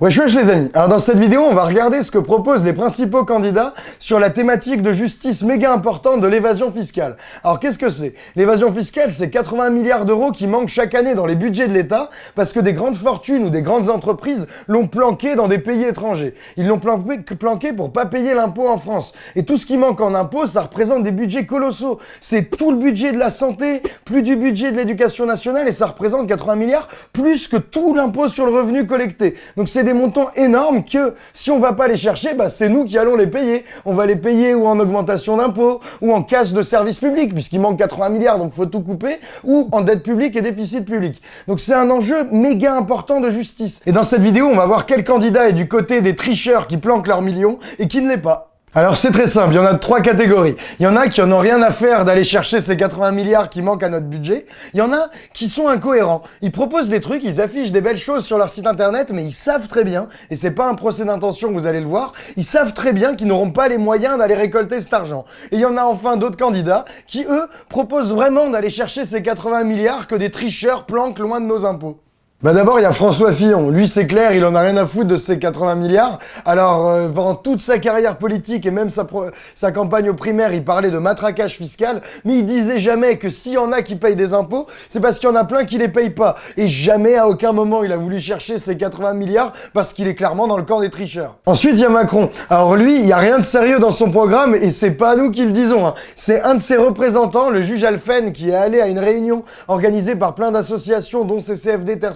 Wesh wesh les amis, alors dans cette vidéo on va regarder ce que proposent les principaux candidats sur la thématique de justice méga importante de l'évasion fiscale. Alors qu'est-ce que c'est? L'évasion fiscale c'est 80 milliards d'euros qui manquent chaque année dans les budgets de l'État parce que des grandes fortunes ou des grandes entreprises l'ont planqué dans des pays étrangers. Ils l'ont planqué pour pas payer l'impôt en France. Et tout ce qui manque en impôt ça représente des budgets colossaux. C'est tout le budget de la santé, plus du budget de l'éducation nationale et ça représente 80 milliards plus que tout l'impôt sur le revenu collecté. Donc c'est des montants énormes que si on va pas les chercher, bah, c'est nous qui allons les payer. On va les payer ou en augmentation d'impôts, ou en casse de services publics, puisqu'il manque 80 milliards, donc faut tout couper, ou en dette publique et déficit public. Donc c'est un enjeu méga important de justice. Et dans cette vidéo, on va voir quel candidat est du côté des tricheurs qui planquent leurs millions et qui ne l'est pas. Alors c'est très simple, il y en a trois catégories. Il y en a qui en ont rien à faire d'aller chercher ces 80 milliards qui manquent à notre budget. Il y en a qui sont incohérents. Ils proposent des trucs, ils affichent des belles choses sur leur site internet, mais ils savent très bien, et c'est pas un procès d'intention vous allez le voir, ils savent très bien qu'ils n'auront pas les moyens d'aller récolter cet argent. Et il y en a enfin d'autres candidats qui, eux, proposent vraiment d'aller chercher ces 80 milliards que des tricheurs planquent loin de nos impôts. Bah d'abord, il y a François Fillon. Lui, c'est clair, il en a rien à foutre de ses 80 milliards. Alors, euh, pendant toute sa carrière politique et même sa, campagne au primaire, il parlait de matraquage fiscal, mais il disait jamais que s'il y en a qui payent des impôts, c'est parce qu'il y en a plein qui les payent pas. Et jamais, à aucun moment, il a voulu chercher ses 80 milliards parce qu'il est clairement dans le camp des tricheurs. Ensuite, il y a Macron. Alors lui, il y a rien de sérieux dans son programme et c'est pas nous qui le disons. Hein. C'est un de ses représentants, le juge Alphen, qui est allé à une réunion organisée par plein d'associations, dont CCFD Terre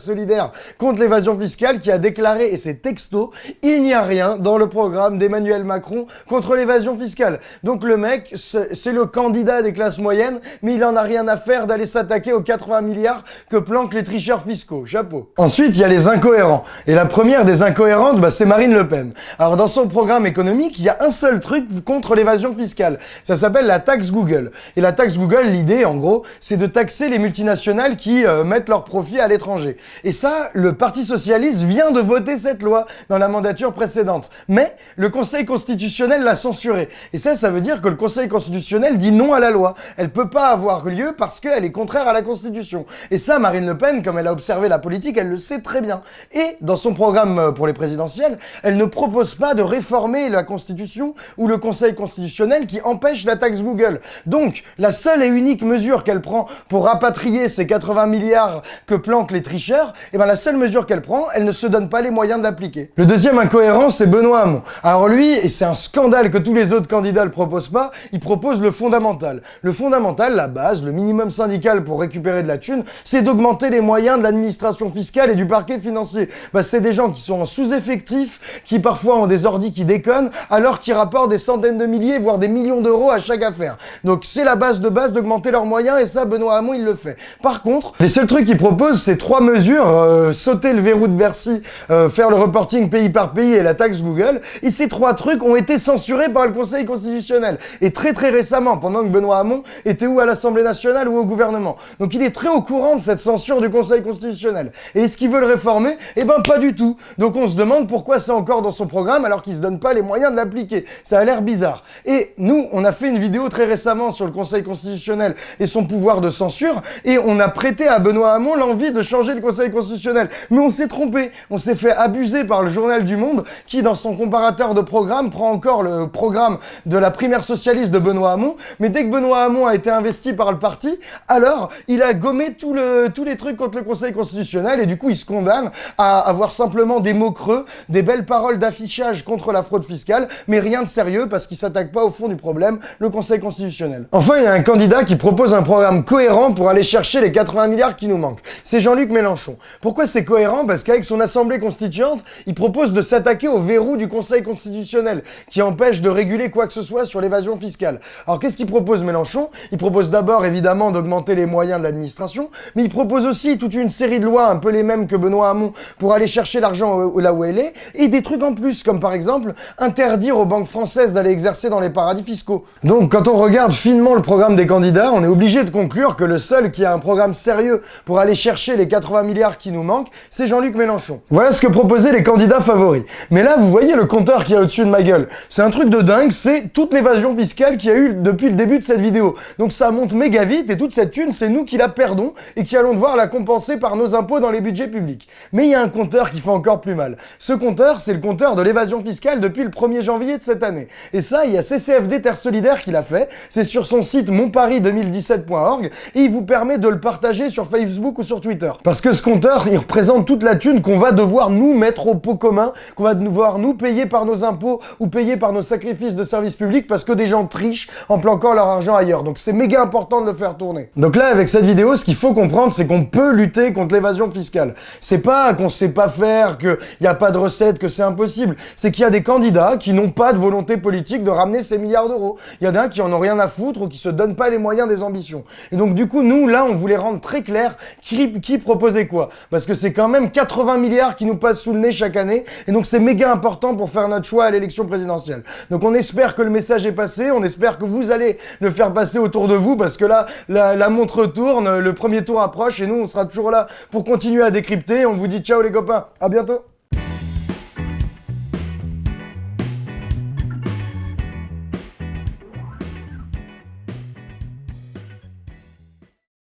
contre l'évasion fiscale qui a déclaré, et c'est texto, il n'y a rien dans le programme d'Emmanuel Macron contre l'évasion fiscale. Donc le mec, c'est le candidat des classes moyennes, mais il en a rien à faire d'aller s'attaquer aux 80 milliards que planquent les tricheurs fiscaux. Chapeau. Ensuite, il y a les incohérents. Et la première des incohérentes, bah, c'est Marine Le Pen. Alors dans son programme économique, il y a un seul truc contre l'évasion fiscale. Ça s'appelle la taxe Google. Et la taxe Google, l'idée, en gros, c'est de taxer les multinationales qui euh, mettent leurs profits à l'étranger. Et ça, le Parti Socialiste vient de voter cette loi dans la mandature précédente. Mais le Conseil constitutionnel l'a censurée. Et ça, ça veut dire que le Conseil constitutionnel dit non à la loi. Elle peut pas avoir lieu parce qu'elle est contraire à la Constitution. Et ça, Marine Le Pen, comme elle a observé la politique, elle le sait très bien. Et dans son programme euh, pour les présidentielles, elle ne propose pas de réformer la Constitution ou le Conseil constitutionnel qui empêche la taxe Google. Donc, la seule et unique mesure qu'elle prend pour rapatrier ces 80 milliards que planquent les tricheurs, et eh ben la seule mesure qu'elle prend, elle ne se donne pas les moyens d'appliquer. Le deuxième incohérent, c'est Benoît Hamon. Alors lui, et c'est un scandale que tous les autres candidats le proposent pas, il propose le fondamental. Le fondamental, la base, le minimum syndical pour récupérer de la thune, c'est d'augmenter les moyens de l'administration fiscale et du parquet financier. Bah, c'est des gens qui sont en sous-effectif, qui parfois ont des ordis qui déconnent, alors qu'ils rapportent des centaines de milliers, voire des millions d'euros à chaque affaire. Donc c'est la base de base d'augmenter leurs moyens, et ça, Benoît Hamon, il le fait. Par contre, les seuls trucs qu'il propose, c'est trois mesures euh, sauter le verrou de Bercy, euh, faire le reporting pays par pays et la taxe Google. Et ces trois trucs ont été censurés par le Conseil constitutionnel. Et très très récemment, pendant que Benoît Hamon était où à l'Assemblée nationale ou au gouvernement. Donc il est très au courant de cette censure du Conseil constitutionnel. Et est-ce qu'il veut le réformer? Eh ben pas du tout. Donc on se demande pourquoi c'est encore dans son programme alors qu'il se donne pas les moyens de l'appliquer. Ça a l'air bizarre. Et nous, on a fait une vidéo très récemment sur le Conseil constitutionnel et son pouvoir de censure et on a prêté à Benoît Hamon l'envie de changer le Conseil constitutionnel. Mais on s'est trompé. On s'est fait abuser par le journal du Monde qui, dans son comparateur de programme, prend encore le programme de la primaire socialiste de Benoît Hamon. Mais dès que Benoît Hamon a été investi par le parti, alors il a gommé tous les trucs contre le Conseil constitutionnel et du coup il se condamne à avoir simplement des mots creux, des belles paroles d'affichage contre la fraude fiscale, mais rien de sérieux parce qu'il s'attaque pas au fond du problème, le Conseil constitutionnel. Enfin, il y a un candidat qui propose un programme cohérent pour aller chercher les 80 milliards qui nous manquent. C'est Jean-Luc Mélenchon. Pourquoi c'est cohérent Parce qu'avec son assemblée constituante, il propose de s'attaquer au verrou du Conseil constitutionnel, qui empêche de réguler quoi que ce soit sur l'évasion fiscale. Alors qu'est-ce qu'il propose Mélenchon? Il propose d'abord évidemment d'augmenter les moyens de l'administration, mais il propose aussi toute une série de lois, un peu les mêmes que Benoît Hamon, pour aller chercher l'argent là où elle est, et des trucs en plus, comme par exemple interdire aux banques françaises d'aller exercer dans les paradis fiscaux. Donc quand on regarde finement le programme des candidats, on est obligé de conclure que le seul qui a un programme sérieux pour aller chercher les 80 milliards qui nous manquent, c'est Jean-Luc Mélenchon. Voilà ce que proposaient les candidats favoris. Mais là, vous voyez le compteur qui est au-dessus de ma gueule. C'est un truc de dingue, c'est toute l'évasion fiscale qu'il y a eu depuis le début de cette vidéo. Donc ça monte méga vite et toute cette thune, c'est nous qui la perdons et qui allons devoir la compenser par nos impôts dans les budgets publics. Mais il y a un compteur qui fait encore plus mal. Ce compteur, c'est le compteur de l'évasion fiscale depuis le 1er janvier de cette année. Et ça, il y a CCFD Terre Solidaire qui l'a fait. C'est sur son site monparis2017.org et il vous permet de le partager sur Facebook ou sur Twitter. Parce que ce compteur, il représente toute la thune qu'on va devoir nous mettre au pot commun, qu'on va devoir nous payer par nos impôts ou payer par nos sacrifices de services publics parce que des gens trichent en planquant leur argent ailleurs. Donc c'est méga important de le faire tourner. Donc là, avec cette vidéo, ce qu'il faut comprendre, c'est qu'on peut lutter contre l'évasion fiscale. C'est pas qu'on sait pas faire, qu'il n'y a pas de recette, que c'est impossible. C'est qu'il y a des candidats qui n'ont pas de volonté politique de ramener ces milliards d'euros. Il y en a qui en ont rien à foutre ou qui se donnent pas les moyens des ambitions. Et donc du coup, nous, là, on voulait rendre très clair qui, proposait Parce que c'est quand même 80 milliards qui nous passent sous le nez chaque année. Et donc c'est méga important pour faire notre choix à l'élection présidentielle. Donc on espère que le message est passé, on espère que vous allez le faire passer autour de vous, parce que là, la, la montre tourne, le premier tour approche, et nous, on sera toujours là pour continuer à décrypter. On vous dit ciao les copains, à bientôt